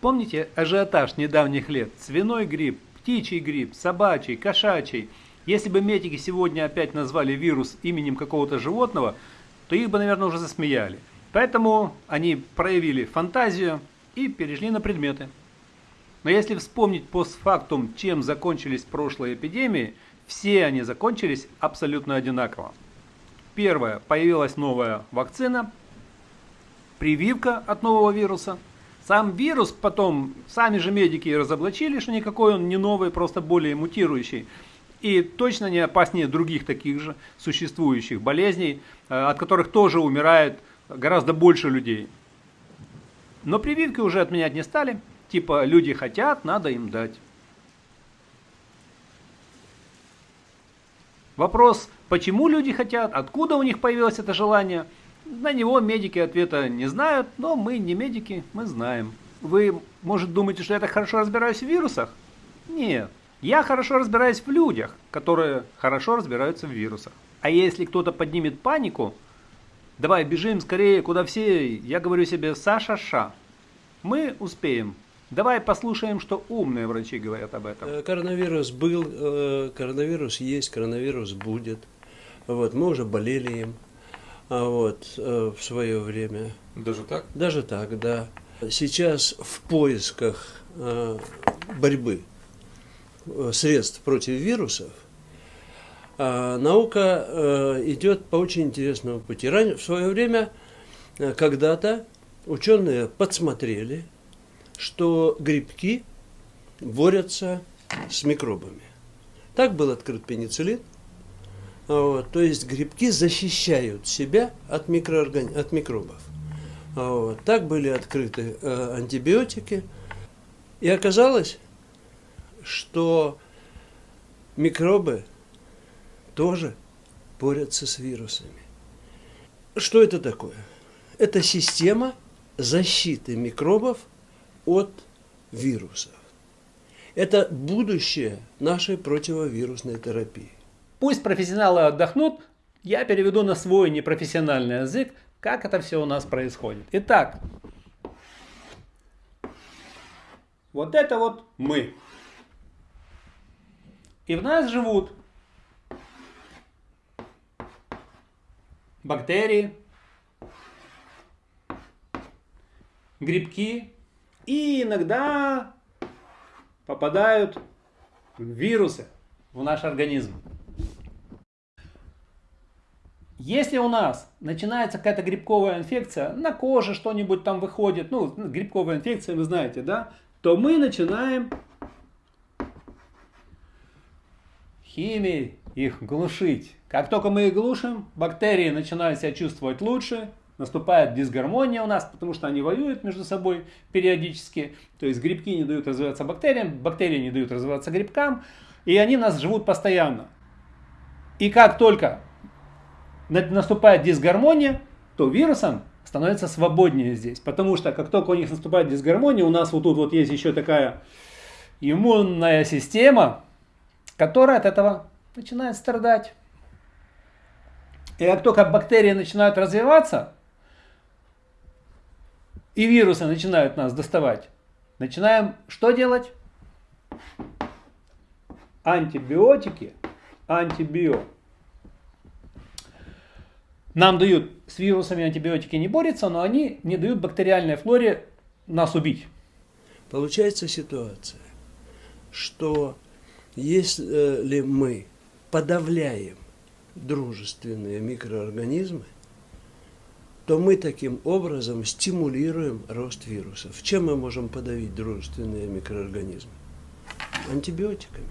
Помните ажиотаж недавних лет? Свиной грипп, птичий грипп, собачий, кошачий. Если бы медики сегодня опять назвали вирус именем какого-то животного, то их бы, наверное, уже засмеяли. Поэтому они проявили фантазию и перешли на предметы. Но если вспомнить постфактум, чем закончились прошлые эпидемии, все они закончились абсолютно одинаково. Первое. Появилась новая вакцина, прививка от нового вируса. Сам вирус потом, сами же медики разоблачили, что никакой он не новый, просто более мутирующий. И точно не опаснее других таких же существующих болезней, э, от которых тоже умирает гораздо больше людей. Но прививки уже отменять не стали. Типа люди хотят, надо им дать. Вопрос, почему люди хотят, откуда у них появилось это желание, на него медики ответа не знают, но мы не медики, мы знаем. Вы, может, думаете, что я так хорошо разбираюсь в вирусах? Нет. Я хорошо разбираюсь в людях, которые хорошо разбираются в вирусах. А если кто-то поднимет панику, давай бежим скорее, куда все, я говорю себе Саша-ша. Мы успеем. Давай послушаем, что умные врачи говорят об этом. Э, коронавирус был, э, коронавирус есть, коронавирус будет. Вот, мы уже болели им а вот, э, в свое время. Даже так? Даже так, да. Сейчас в поисках борьбы средств против вирусов наука идет по очень интересному пути. В свое время, когда-то, ученые подсмотрели – что грибки борются с микробами. Так был открыт пенициллин. Вот, то есть грибки защищают себя от, микрооргани... от микробов. Вот, так были открыты э, антибиотики. И оказалось, что микробы тоже борются с вирусами. Что это такое? Это система защиты микробов от вирусов. Это будущее нашей противовирусной терапии. Пусть профессионалы отдохнут, я переведу на свой непрофессиональный язык, как это все у нас происходит. Итак, вот это вот мы. И в нас живут бактерии, грибки, и иногда попадают вирусы в наш организм. Если у нас начинается какая-то грибковая инфекция, на коже что-нибудь там выходит, ну, грибковая инфекция, вы знаете, да, то мы начинаем химией их глушить. Как только мы их глушим, бактерии начинают себя чувствовать лучше, наступает дисгармония у нас, потому что они воюют между собой периодически. То есть грибки не дают развиваться бактериям, бактерии не дают развиваться грибкам, и они нас живут постоянно. И как только наступает дисгармония, то вирусам становится свободнее здесь. Потому что как только у них наступает дисгармония, у нас вот тут вот есть еще такая иммунная система, которая от этого начинает страдать. И как только бактерии начинают развиваться, и вирусы начинают нас доставать, начинаем что делать? Антибиотики, антибио. Нам дают, с вирусами антибиотики не борются, но они не дают бактериальной флоре нас убить. Получается ситуация, что если мы подавляем дружественные микроорганизмы, то мы таким образом стимулируем рост вирусов. Чем мы можем подавить дружественные микроорганизмы? Антибиотиками.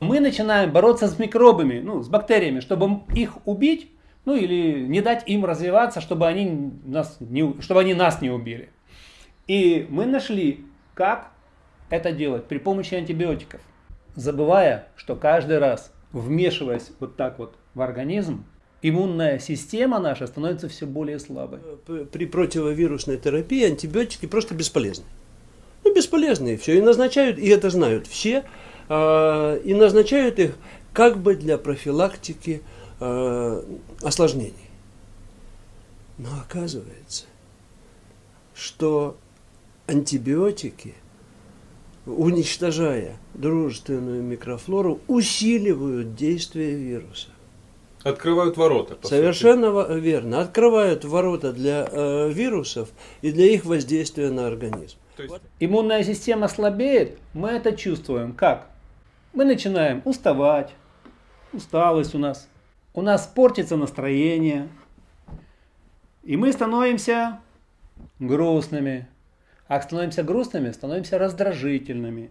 Мы начинаем бороться с микробами, ну, с бактериями, чтобы их убить, ну или не дать им развиваться, чтобы они нас не, чтобы они нас не убили. И мы нашли, как это делать при помощи антибиотиков. Забывая, что каждый раз, вмешиваясь вот так вот в организм, иммунная система наша становится все более слабой. При противовирусной терапии антибиотики просто бесполезны. Ну, бесполезные все. И назначают, и это знают все, э, и назначают их как бы для профилактики э, осложнений. Но оказывается, что антибиотики, уничтожая дружественную микрофлору, усиливают действие вируса. Открывают ворота. Совершенно сути. верно. Открывают ворота для э, вирусов и для их воздействия на организм. То есть... Иммунная система слабеет, мы это чувствуем. Как? Мы начинаем уставать, усталость у нас, у нас портится настроение, и мы становимся грустными. А становимся грустными, становимся раздражительными.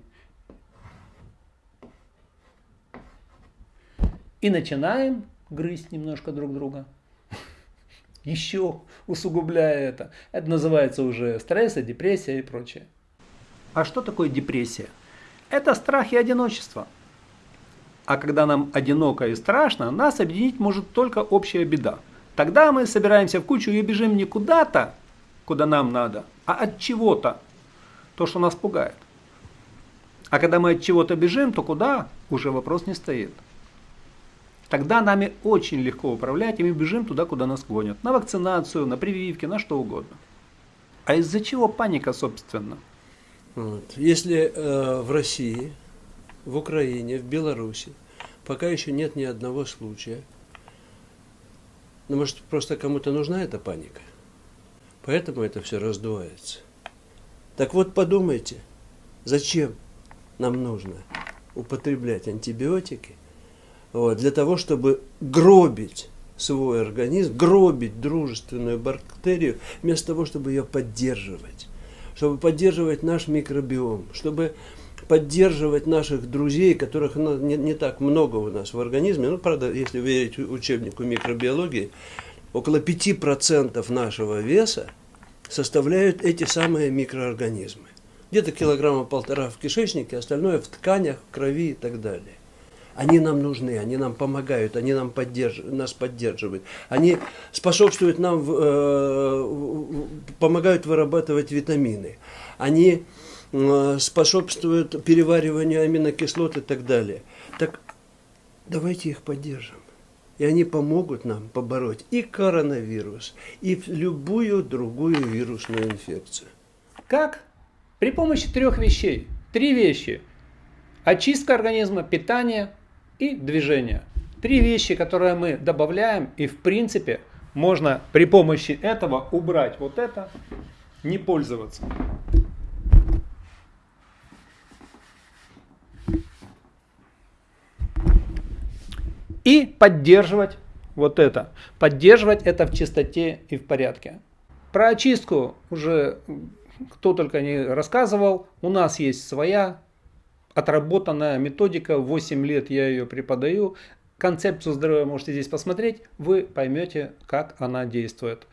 И начинаем грызть немножко друг друга. Еще усугубляя это. Это называется уже стресс, депрессия и прочее. А что такое депрессия? Это страх и одиночество. А когда нам одиноко и страшно, нас объединить может только общая беда. Тогда мы собираемся в кучу и бежим не куда-то, куда нам надо, а от чего-то, то, что нас пугает. А когда мы от чего-то бежим, то куда, уже вопрос не стоит. Тогда нами очень легко управлять, и мы бежим туда, куда нас гонят. На вакцинацию, на прививки, на что угодно. А из-за чего паника, собственно? Вот. Если э, в России, в Украине, в Беларуси пока еще нет ни одного случая, ну, может, просто кому-то нужна эта паника? Поэтому это все раздувается. Так вот, подумайте, зачем нам нужно употреблять антибиотики, вот, для того, чтобы гробить свой организм, гробить дружественную бактерию, вместо того, чтобы ее поддерживать, чтобы поддерживать наш микробиом, чтобы поддерживать наших друзей, которых ну, не, не так много у нас в организме. Ну, правда, если верить учебнику микробиологии, около 5% нашего веса составляют эти самые микроорганизмы. Где-то килограмма полтора в кишечнике, остальное в тканях, в крови и так далее. Они нам нужны, они нам помогают, они нам поддерж... нас поддерживают. Они способствуют нам, э, помогают вырабатывать витамины. Они э, способствуют перевариванию аминокислот и так далее. Так давайте их поддержим. И они помогут нам побороть и коронавирус, и любую другую вирусную инфекцию. Как? При помощи трех вещей. Три вещи. Очистка организма, питание и движение. Три вещи, которые мы добавляем, и в принципе можно при помощи этого убрать вот это, не пользоваться. И поддерживать вот это. Поддерживать это в чистоте и в порядке. Про очистку уже кто только не рассказывал. У нас есть своя отработанная методика, 8 лет я ее преподаю. Концепцию здоровья можете здесь посмотреть, вы поймете, как она действует.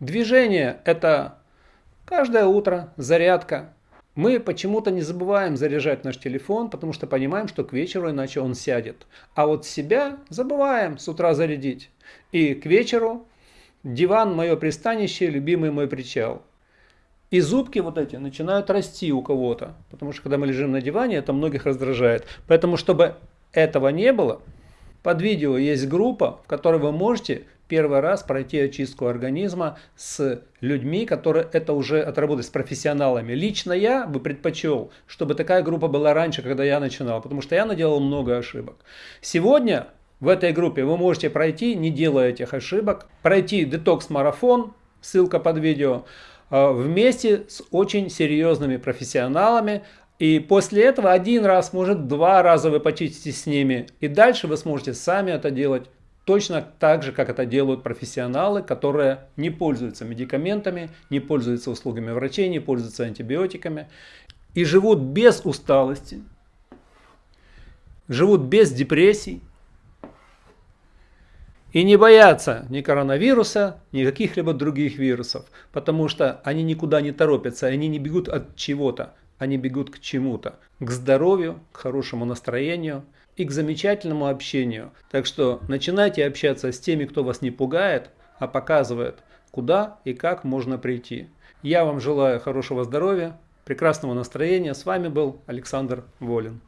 Движение – это каждое утро зарядка. Мы почему-то не забываем заряжать наш телефон, потому что понимаем, что к вечеру иначе он сядет. А вот себя забываем с утра зарядить. И к вечеру диван – мое пристанище, любимый мой причал. И зубки вот эти начинают расти у кого-то. Потому что когда мы лежим на диване, это многих раздражает. Поэтому, чтобы этого не было, под видео есть группа, в которой вы можете первый раз пройти очистку организма с людьми, которые это уже отработали, с профессионалами. Лично я бы предпочел, чтобы такая группа была раньше, когда я начинал, потому что я наделал много ошибок. Сегодня в этой группе вы можете пройти, не делая этих ошибок, пройти детокс-марафон, ссылка под видео, вместе с очень серьезными профессионалами. И после этого один раз, может два раза вы почистите с ними. И дальше вы сможете сами это делать точно так же, как это делают профессионалы, которые не пользуются медикаментами, не пользуются услугами врачей, не пользуются антибиотиками и живут без усталости, живут без депрессий, и не боятся ни коронавируса, ни каких-либо других вирусов, потому что они никуда не торопятся, они не бегут от чего-то, они бегут к чему-то, к здоровью, к хорошему настроению и к замечательному общению. Так что начинайте общаться с теми, кто вас не пугает, а показывает, куда и как можно прийти. Я вам желаю хорошего здоровья, прекрасного настроения. С вами был Александр Волин.